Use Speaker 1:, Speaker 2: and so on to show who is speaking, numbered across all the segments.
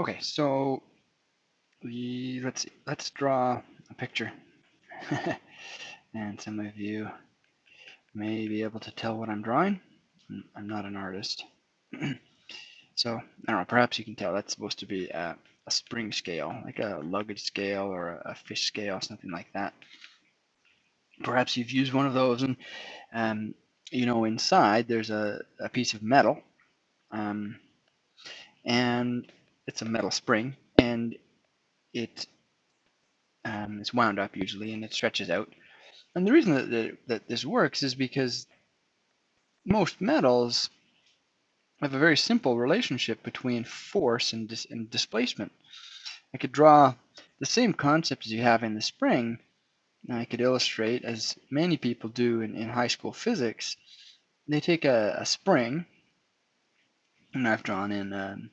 Speaker 1: Okay, so we let's see, let's draw a picture. and some of you may be able to tell what I'm drawing. I'm not an artist. so, I don't know, perhaps you can tell that's supposed to be a, a spring scale, like a luggage scale or a, a, fish scale, something like that. Perhaps you've used one of those and, um, you know, inside there's a, a piece of metal. Um, and it's a metal spring and it um, is wound up usually and it stretches out. And the reason that, that, that this works is because most metals have a very simple relationship between force and, dis and displacement. I could draw the same concept as you have in the spring. And I could illustrate, as many people do in, in high school physics, they take a, a spring, and I've drawn in um,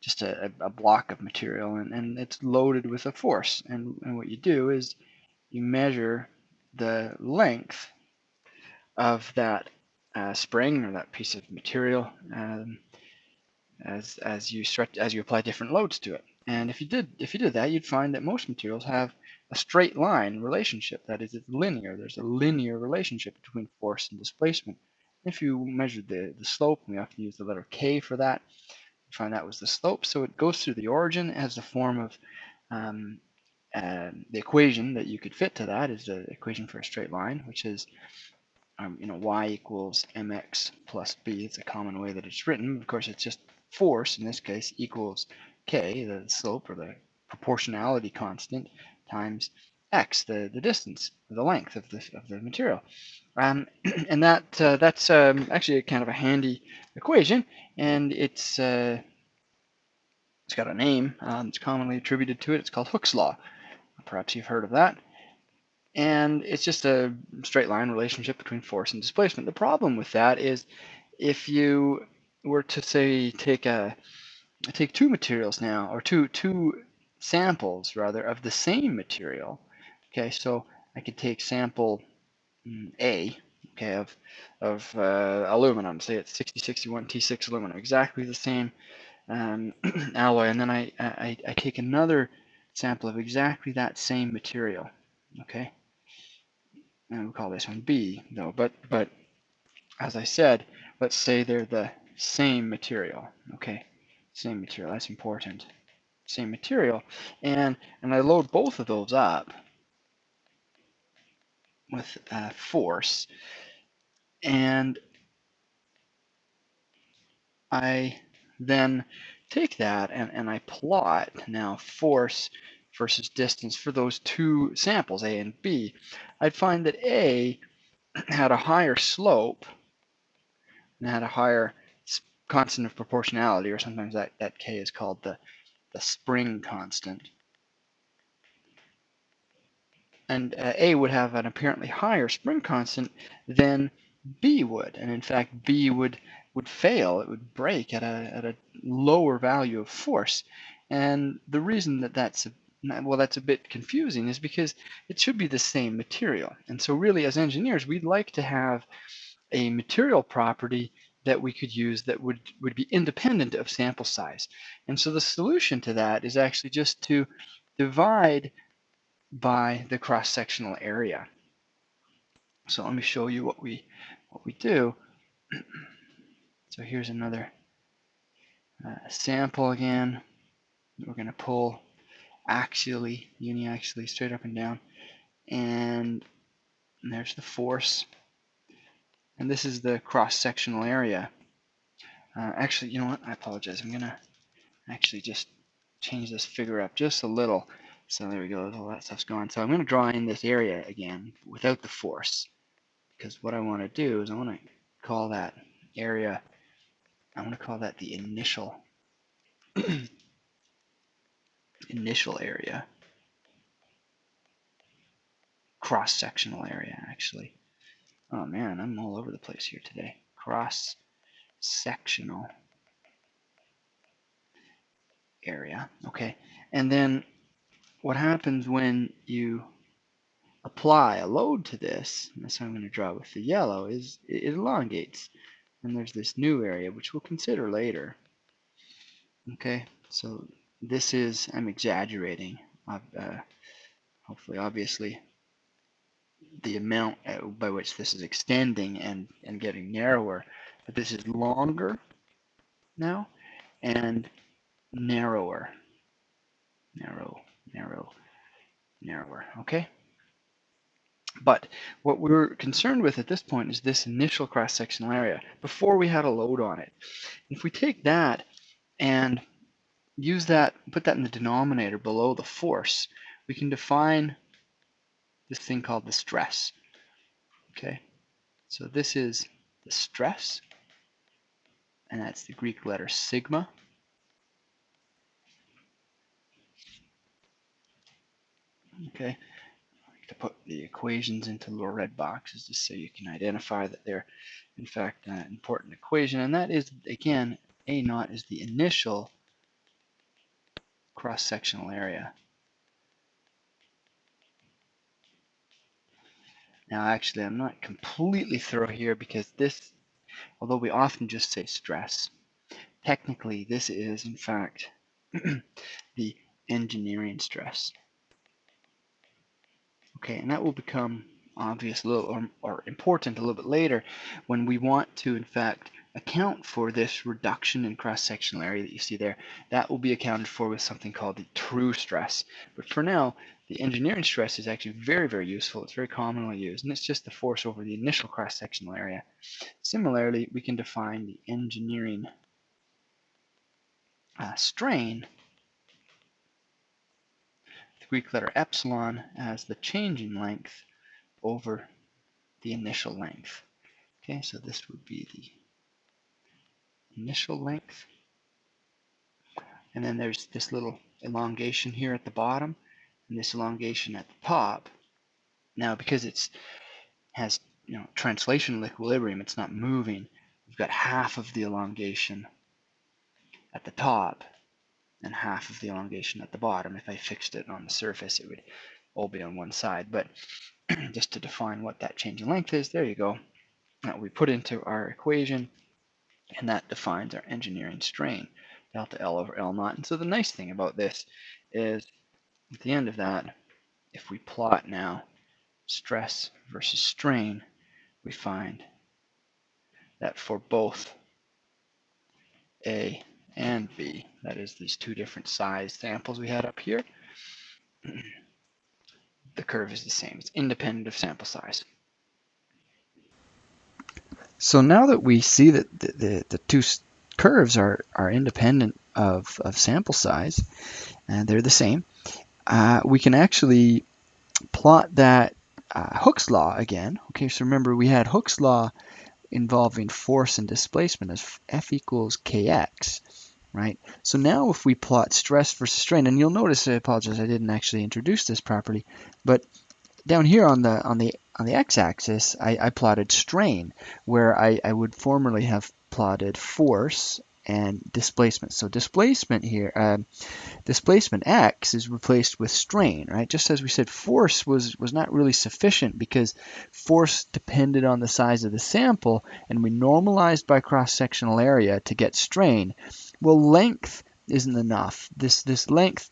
Speaker 1: just a, a block of material and, and it's loaded with a force. And, and what you do is you measure the length of that uh, spring or that piece of material um, as as you stretch as you apply different loads to it. And if you did if you did that, you'd find that most materials have a straight line relationship. That is, it's linear. There's a linear relationship between force and displacement. If you measured the, the slope, we often use the letter k for that, find that was the slope. So it goes through the origin as the form of um, uh, the equation that you could fit to that is the equation for a straight line, which is um, you know y equals mx plus b. It's a common way that it's written. Of course, it's just force in this case equals k, the slope or the proportionality constant, times x, the, the distance, the length of the, of the material. Um, and that uh, that's um, actually kind of a handy equation, and it's uh, it's got a name. Um, it's commonly attributed to it. It's called Hooke's law. Perhaps you've heard of that. And it's just a straight line relationship between force and displacement. The problem with that is if you were to say take a take two materials now, or two two samples rather of the same material. Okay, so I could take sample mm, A, okay, of of uh, aluminum. Say it's 6061 T6 aluminum, exactly the same um, alloy, and then I, I I take another sample of exactly that same material. Okay, and we'll call this one B though. But but as I said, let's say they're the same material. Okay, same material. That's important. Same material, and and I load both of those up with uh, force, and I then take that and, and I plot now force versus distance for those two samples, A and B, I'd find that A had a higher slope and had a higher constant of proportionality, or sometimes that, that K is called the, the spring constant. And uh, A would have an apparently higher spring constant than B would. And in fact, B would would fail. It would break at a, at a lower value of force. And the reason that that's a, well, that's a bit confusing is because it should be the same material. And so really as engineers, we'd like to have a material property that we could use that would, would be independent of sample size. And so the solution to that is actually just to divide by the cross-sectional area. So let me show you what we what we do. So here's another uh, sample again. We're going to pull axially, uniaxially, straight up and down. And, there's the force. And this is the cross-sectional area. Uh, actually, you know what? I apologize. I'm going to actually just change this figure up just a little. So there we go. All that stuff's gone. So I'm going to draw in this area again without the force. Because what I want to do is I want to call that area I want to call that the initial initial area. Cross-sectional area, actually. Oh man, I'm all over the place here today. Cross-sectional area. Okay, and then what happens when you apply a load to this, and that's what I'm going to draw with the yellow, is it elongates. And there's this new area, which we'll consider later. Okay, So this is, I'm exaggerating, uh, hopefully obviously, the amount by which this is extending and, and getting narrower. But this is longer now and narrower. Narrow, narrow, narrower, okay? But what we're concerned with at this point is this initial cross-sectional area before we had a load on it. If we take that and use that, put that in the denominator below the force, we can define this thing called the stress. Okay, so this is the stress, and that's the Greek letter sigma. Okay, to put the equations into little red boxes just so you can identify that they're in fact an important equation, and that is again a naught is the initial cross-sectional area Now actually I'm not completely thorough here because this, although we often just say stress, technically this is in fact the engineering stress. Okay, and that will become obvious a little or, or important a little bit later when we want to in fact account for this reduction in cross-sectional area that you see there. That will be accounted for with something called the true stress. But for now, the engineering stress is actually very, very useful. It's very commonly used, and it's just the force over the initial cross-sectional area. Similarly, we can define the engineering uh, strain, Greek letter epsilon, as the change in length over the initial length. Okay, so this would be the initial length. And then there's this little elongation here at the bottom and this elongation at the top. Now, because it's has you know translational equilibrium, it's not moving. We've got half of the elongation at the top and half of the elongation at the bottom. If I fixed it on the surface, it would all be on one side. But just to define what that change in length is, there you go. Now we put into our equation and that defines our engineering strain, delta L over L naught. And so the nice thing about this is at the end of that, if we plot now stress versus strain, we find that for both A and B, that is these two different size samples we had up here, the curve is the same. It's independent of sample size. So now that we see that the, the, the two curves are, are independent of, of sample size, and they're the same, uh, we can actually plot that uh, Hooke's law again. Okay, so remember we had Hooke's law involving force and displacement as F equals kx, right? So now if we plot stress versus strain, and you'll notice, I apologize, I didn't actually introduce this properly, but down here on the on the on the x-axis, I, I, plotted strain, where I, I would formerly have plotted force and displacement. So displacement here, uh, displacement x is replaced with strain, right? Just as we said, force was, was not really sufficient because force depended on the size of the sample, and we normalized by cross-sectional area to get strain. Well, length isn't enough. This, this length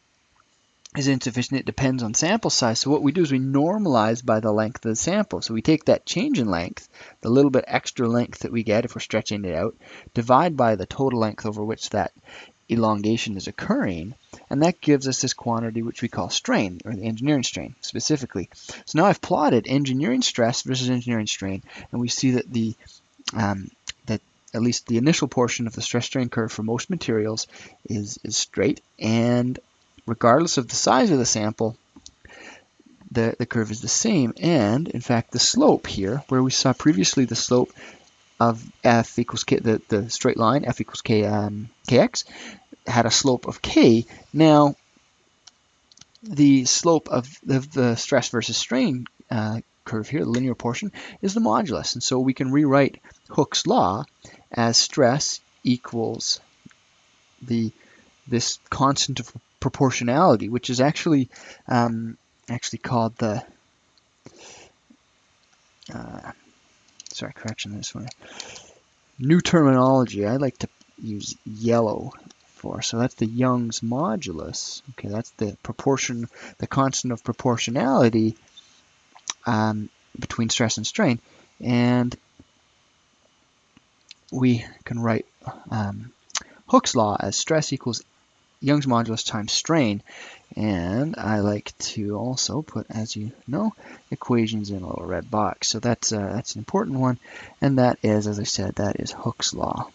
Speaker 1: is insufficient. It depends on sample size. So what we do is we normalize by the length of the sample. So we take that change in length, the little bit extra length that we get if we're stretching it out, divide by the total length over which that elongation is occurring, and that gives us this quantity which we call strain, or the engineering strain specifically. So now I've plotted engineering stress versus engineering strain, and we see that the um, at least the initial portion of the stress strain curve for most materials is, is straight, and regardless of the size of the sample, the, the curve is the same. And in fact, the slope here, where we saw previously the slope of f equals k, the, the straight line, f equals k, um, kx, had a slope of k. Now, the slope of the, the stress versus strain uh, curve here, the linear portion, is the modulus. And so we can rewrite Hooke's law as stress equals the this constant of proportionality, which is actually um, actually called the uh, sorry correction this one new terminology. I like to use yellow for. So that's the Young's modulus. Okay, that's the proportion, the constant of proportionality um, between stress and strain. And we can write um, Hooke's law as stress equals Young's modulus times strain. And I like to also put, as you know, equations in a little red box. So that's, uh, that's an important one. And that is, as I said, that is Hooke's law.